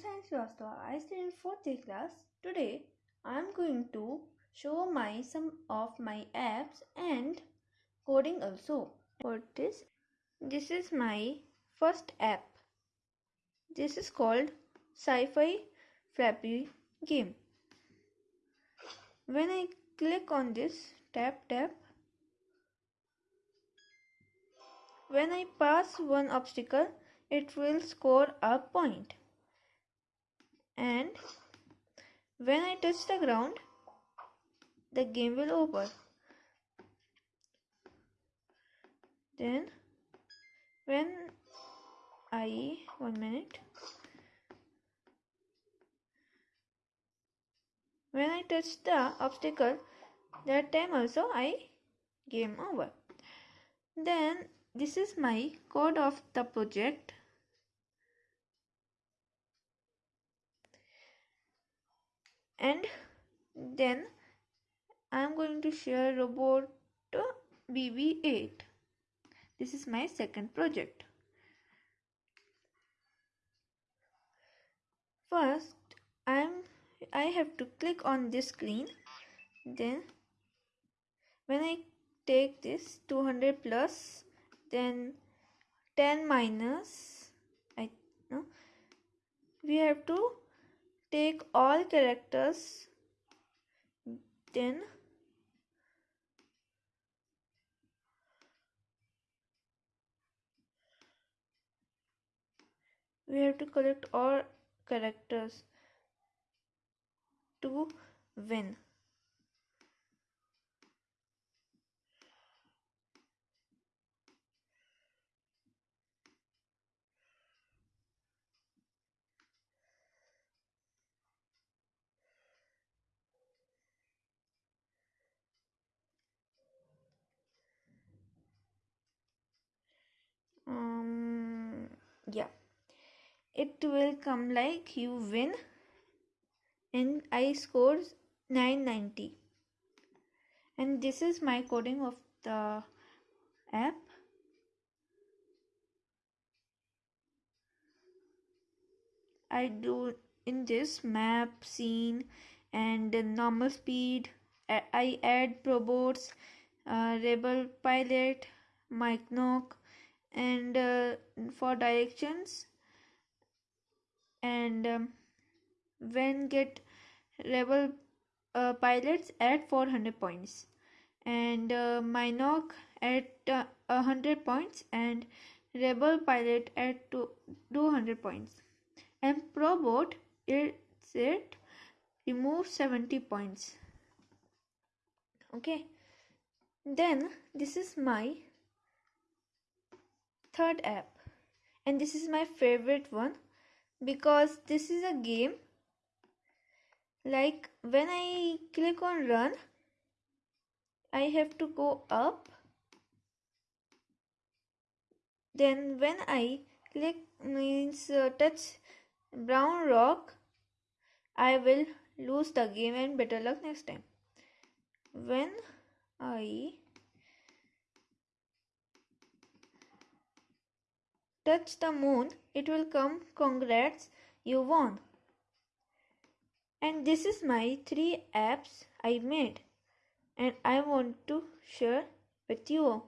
Srivastava. I study in 4th class. Today I am going to show my some of my apps and coding also. For this, this is my first app. This is called Sci-Fi Flappy Game. When I click on this tap tap, when I pass one obstacle, it will score a point and when I touch the ground the game will over then when I one minute. When I touch the obstacle that time also I game over. Then this is my code of the project and then I am going to share robot BB8 this is my second project. First I am I have to click on this screen. Then when I take this 200 plus then 10 minus I know we have to take all characters then we have to collect all characters to win yeah. It will come like you win and I scores 990 and this is my coding of the app. I do in this map scene and normal speed I add probots uh, rebel pilot Mynock and uh, for directions. And um, when get rebel uh, pilots at 400 points. And uh, Mynock at uh, 100 points and rebel pilot at 200 points. And probot it's it remove 70 points. Okay. Then this is my third app. And this is my favorite one because this is a game like when I click on run I have to go up. Then when I click means uh, touch brown rock I will lose the game and better luck next time. When I touch the moon it will come. Congrats you won. And this is my three apps I made. And I want to share with you